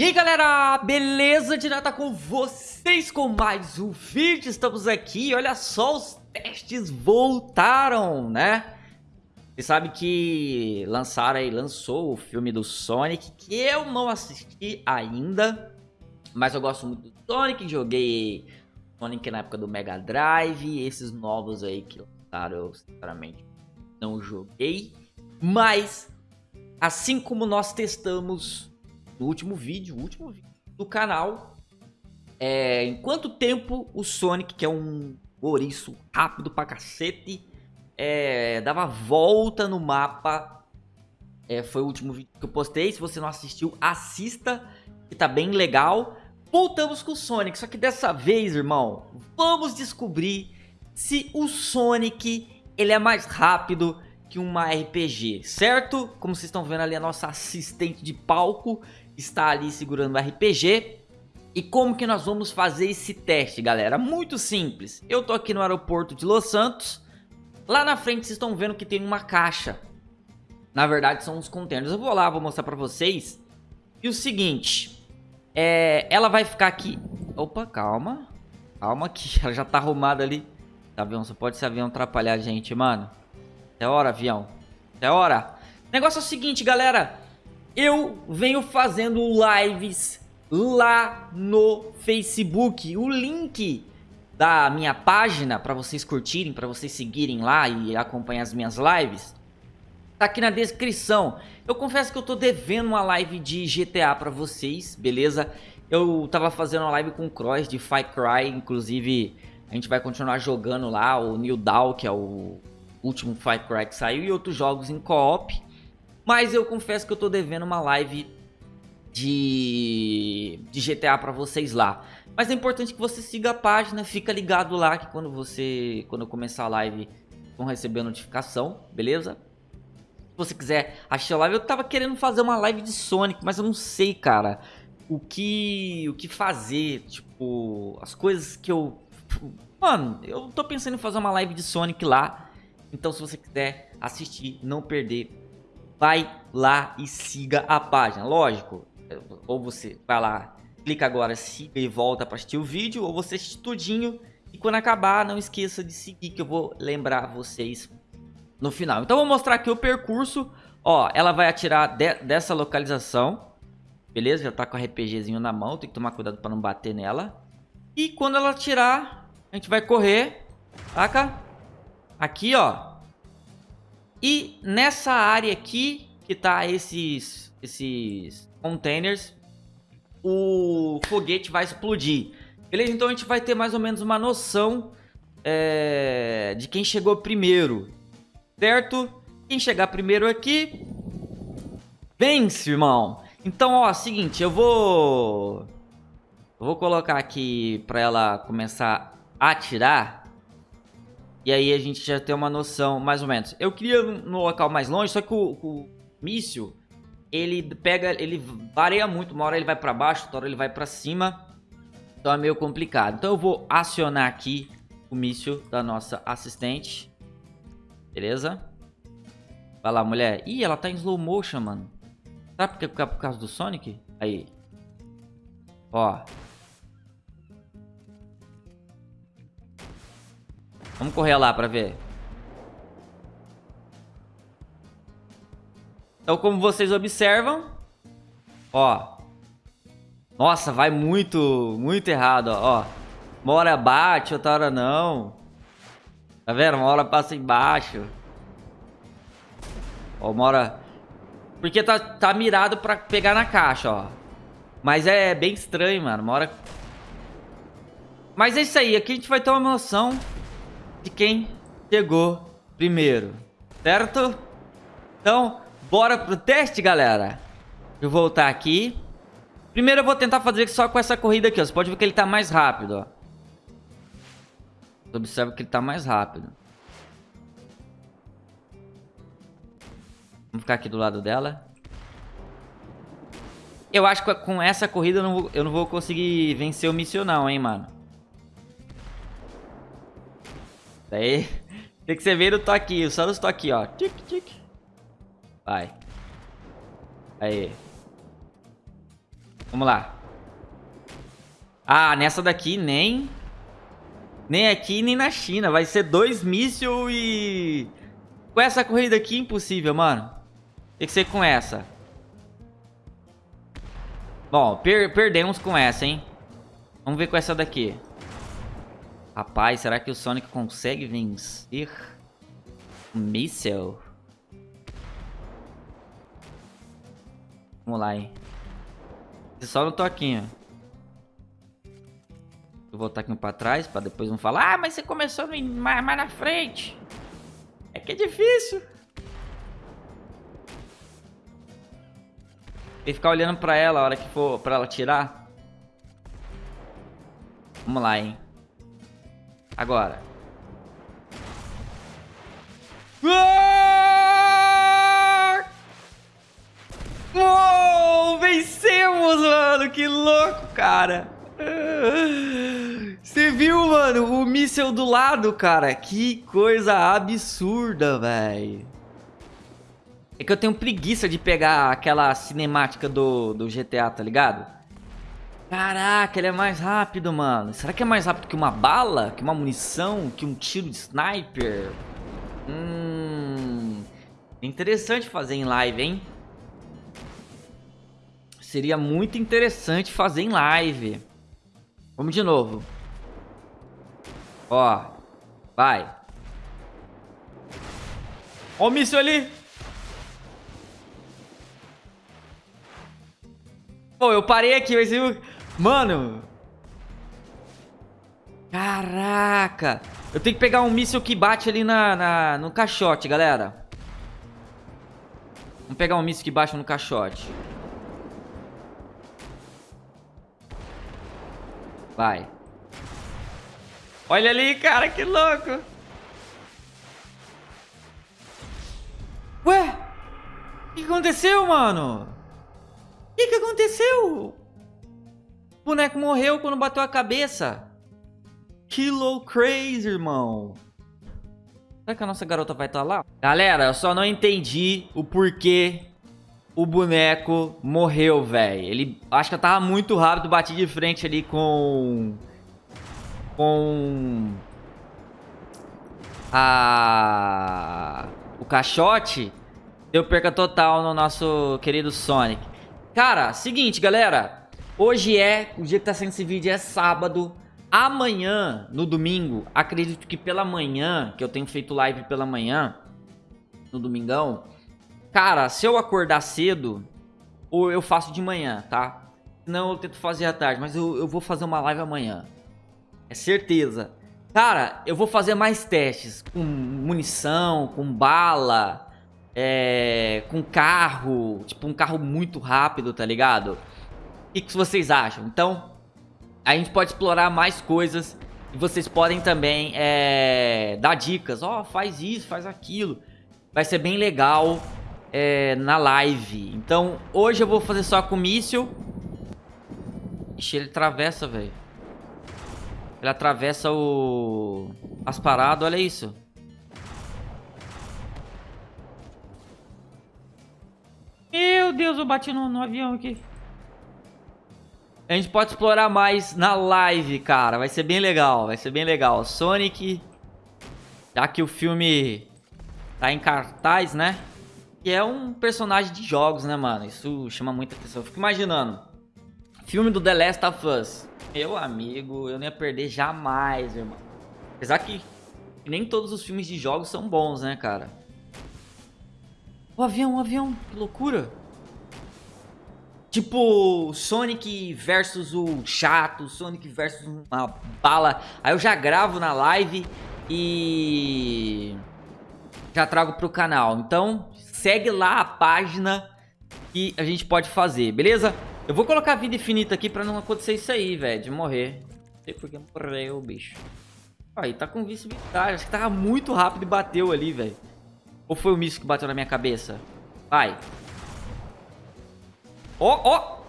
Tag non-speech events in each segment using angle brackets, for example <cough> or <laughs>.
E aí galera, beleza? Direta com vocês com mais um vídeo, estamos aqui, olha só, os testes voltaram, né? Você sabe que lançaram aí, lançou o filme do Sonic, que eu não assisti ainda, mas eu gosto muito do Sonic, joguei Sonic na época do Mega Drive, esses novos aí que lançaram eu sinceramente não joguei, mas assim como nós testamos no último vídeo, último vídeo do canal, é, em quanto tempo o Sonic, que é um ouriço rápido pra cacete, é, dava volta no mapa. É, foi o último vídeo que eu postei. Se você não assistiu, assista, que tá bem legal. Voltamos com o Sonic, só que dessa vez, irmão, vamos descobrir se o Sonic ele é mais rápido que uma RPG, certo? Como vocês estão vendo ali, a nossa assistente de palco está ali segurando o RPG. E como que nós vamos fazer esse teste, galera? Muito simples. Eu tô aqui no aeroporto de Los Santos. Lá na frente vocês estão vendo que tem uma caixa. Na verdade são uns containers. Eu vou lá, vou mostrar pra vocês. E o seguinte, é, ela vai ficar aqui... Opa, calma. Calma que <laughs> ela já tá arrumada ali. Tá avião, só pode esse avião atrapalhar a gente, mano. É hora, avião. É hora. O negócio é o seguinte, galera. Eu venho fazendo lives lá no Facebook. O link da minha página para vocês curtirem, para vocês seguirem lá e acompanhar as minhas lives, tá aqui na descrição. Eu confesso que eu tô devendo uma live de GTA para vocês, beleza? Eu tava fazendo uma live com o Cross de Far Cry, inclusive a gente vai continuar jogando lá o New Dawn, que é o último Far Cry que saiu, e outros jogos em co-op. Mas eu confesso que eu tô devendo uma live de, de GTA pra vocês lá. Mas é importante que você siga a página, fica ligado lá que quando você, quando eu começar a live, vão receber a notificação, beleza? Se você quiser assistir a live, eu tava querendo fazer uma live de Sonic, mas eu não sei, cara, o que, o que fazer, tipo, as coisas que eu... Mano, eu tô pensando em fazer uma live de Sonic lá, então se você quiser assistir, não perder vai lá e siga a página. Lógico, ou você vai lá, clica agora, siga e volta para assistir o vídeo, ou você assiste tudinho. E quando acabar, não esqueça de seguir que eu vou lembrar vocês no final. Então, vou mostrar aqui o percurso. Ó, ela vai atirar de, dessa localização. Beleza? Já tá com o RPGzinho na mão. Tem que tomar cuidado para não bater nela. E quando ela atirar, a gente vai correr. Saca? Aqui, ó. E nessa área aqui, que tá esses, esses containers, o foguete vai explodir. Beleza? Então a gente vai ter mais ou menos uma noção é, de quem chegou primeiro. Certo? Quem chegar primeiro aqui, vence, irmão. Então, ó, seguinte, eu vou... Eu vou colocar aqui pra ela começar a atirar. E aí a gente já tem uma noção, mais ou menos. Eu queria no local mais longe, só que o, o míssil, ele pega, ele varia muito. Uma hora ele vai pra baixo, outra hora ele vai pra cima. Então é meio complicado. Então eu vou acionar aqui o míssil da nossa assistente. Beleza? Vai lá, mulher. Ih, ela tá em slow motion, mano. Sabe por, que, por causa do Sonic? Aí. Ó. Vamos correr lá pra ver. Então, como vocês observam, ó. Nossa, vai muito, muito errado, ó. Uma hora bate, outra hora não. Tá vendo? Uma hora passa embaixo. Ó, uma hora... Porque tá, tá mirado pra pegar na caixa, ó. Mas é bem estranho, mano. Uma hora... Mas é isso aí. Aqui a gente vai ter uma noção de quem chegou primeiro, certo? Então, bora pro teste, galera. Deixa eu voltar aqui. Primeiro eu vou tentar fazer só com essa corrida aqui, ó. Você pode ver que ele tá mais rápido, ó. Você observa que ele tá mais rápido. Vamos ficar aqui do lado dela. Eu acho que com essa corrida eu não vou, eu não vou conseguir vencer o missional, hein, mano. Daí, <laughs> tem que ser ver o toquinho, só nos toquinhos, ó. Tic, tic. Vai. Aí. Vamos lá. Ah, nessa daqui nem... Nem aqui, nem na China. Vai ser dois mísseis e... Com essa corrida aqui, impossível, mano. Tem que ser com essa. Bom, per perdemos com essa, hein? Vamos ver com essa daqui. Rapaz, será que o Sonic consegue vencer? Um míssel? Vamos lá, hein? Só no toquinho. Vou voltar aqui pra trás, pra depois não falar Ah, mas você começou mais, mais na frente. É que é difícil. E ficar olhando pra ela a hora que for pra ela tirar. Vamos lá, hein. Agora. Uou! Vencemos, mano! Que louco, cara! Você viu, mano? O míssel do lado, cara. Que coisa absurda, velho. É que eu tenho preguiça de pegar aquela cinemática do, do GTA, tá ligado? Caraca, ele é mais rápido, mano. Será que é mais rápido que uma bala? Que uma munição? Que um tiro de sniper? Hum... Interessante fazer em live, hein? Seria muito interessante fazer em live. Vamos de novo. Ó. Vai. Ó o míssil ali. Pô, eu parei aqui, mas eu... Mano. Caraca. Eu tenho que pegar um míssil que bate ali na, na, no caixote, galera. Vamos pegar um míssil que bate no caixote. Vai. Olha ali, cara, que louco. Ué? O que aconteceu, mano? O que, que aconteceu? O boneco morreu quando bateu a cabeça. Kilo crazy, irmão. Será que a nossa garota vai estar tá lá? Galera, eu só não entendi o porquê o boneco morreu, velho. Ele, acho que eu tava muito rápido, bati de frente ali com... Com... A... O caixote. Deu perca total no nosso querido Sonic. Cara, seguinte, galera. Hoje é, o dia que tá sendo esse vídeo é sábado. Amanhã, no domingo, acredito que pela manhã, que eu tenho feito live pela manhã, no domingão, Cara, se eu acordar cedo, ou eu faço de manhã, tá? Não, eu tento fazer à tarde, mas eu, eu vou fazer uma live amanhã. É certeza. Cara, eu vou fazer mais testes com munição, com bala, é, com carro, tipo um carro muito rápido, tá ligado? O que, vocês acham? Então, a gente pode explorar mais coisas e vocês podem também é, dar dicas. Ó, oh, faz isso, faz aquilo. Vai ser bem legal é, na live. Então, hoje eu vou fazer só com míssil. Ixi, ele atravessa, velho. Ele atravessa o... As paradas, olha isso. Meu Deus, eu bati no, no avião aqui. A gente pode explorar mais na live, cara. Vai ser bem legal, vai ser bem legal. Sonic, já que o filme tá em cartaz, né? E é um personagem de jogos, né, mano? Isso chama muita atenção. Eu fico imaginando. Filme do The Last of Us. Meu amigo, eu não ia perder jamais, irmão. Apesar que nem todos os filmes de jogos são bons, né, cara? O avião, o avião, que loucura. Tipo, Sonic versus o chato, Sonic versus uma bala. Aí eu já gravo na live e já trago pro canal. Então, segue lá a página que a gente pode fazer, beleza? Eu vou colocar vida infinita aqui pra não acontecer isso aí, velho, de morrer. Não sei porque morreu o bicho. Aí, tá com visibilidade. Acho que tava muito rápido e bateu ali, velho. Ou foi o míssil que bateu na minha cabeça? Vai. Ó, ó.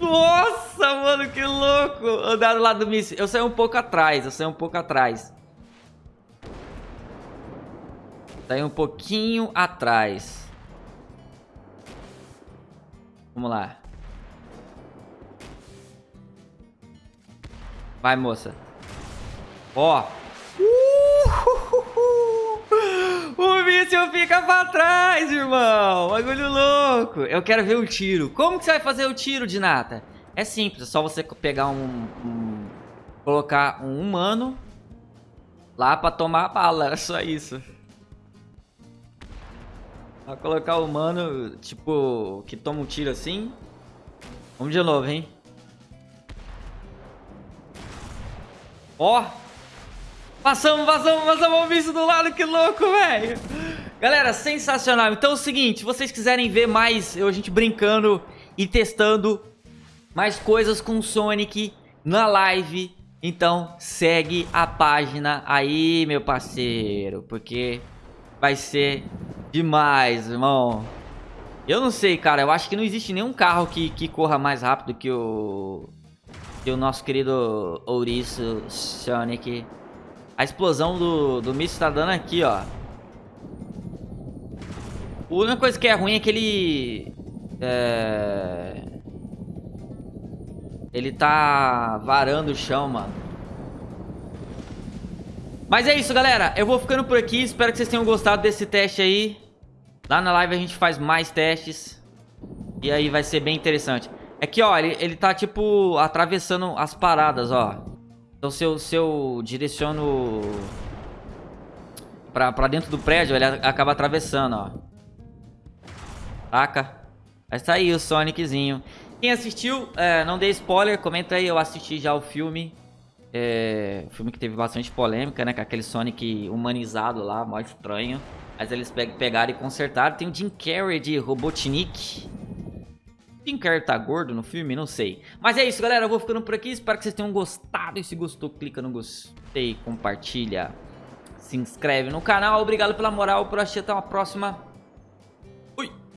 Nossa, mano, que louco. Andar do lado do míssil. Eu saí um pouco atrás, eu saí um pouco atrás. Tá aí um pouquinho atrás. Vamos lá. Vai, moça. Ó. Míssil fica pra trás, irmão. Bagulho louco. Eu quero ver o tiro. Como que você vai fazer o tiro, Dinata? É simples. É só você pegar um... um colocar um humano lá pra tomar a bala. <laughs> É só isso. Vai colocar o humano, tipo, que toma um tiro assim. Vamos de novo, hein? Ó. Passamos, passamos, passamos o bicho do lado, que louco, velho. Galera, sensacional. Então é o seguinte, se vocês quiserem ver mais eu, a gente brincando e testando mais coisas com Sonic na live, então segue a página aí, meu parceiro, porque vai ser demais, irmão. Eu não sei, cara, eu acho que não existe nenhum carro que, que corra mais rápido que o e o nosso querido ouriço Sonic. A explosão do, do míssil tá dando aqui, ó. A única coisa que é ruim é que ele... É... Ele tá varando o chão, mano. Mas é isso, galera. Eu vou ficando por aqui. Espero que vocês tenham gostado desse teste aí. Lá na live a gente faz mais testes. E aí vai ser bem interessante. É que, ó, ele, ele tá, tipo, atravessando as paradas, ó. Então, se eu, se eu direciono pra, pra dentro do prédio, ele acaba atravessando, ó. Saca? Vai sair o Soniczinho. Quem assistiu, é, não dei spoiler, comenta aí, eu assisti já o filme. É, filme que teve bastante polêmica, né? Com aquele Sonic humanizado lá, mó estranho. Mas eles pegaram e consertaram. Tem o Jim Carrey de Robotnik. Jim Carrey tá gordo no filme? Não sei. Mas é isso, galera. Eu vou ficando por aqui. Espero que vocês tenham gostado. E se gostou, clica no gostei, compartilha, se inscreve no canal. Obrigado pela moral. Por assistir. Até uma próxima.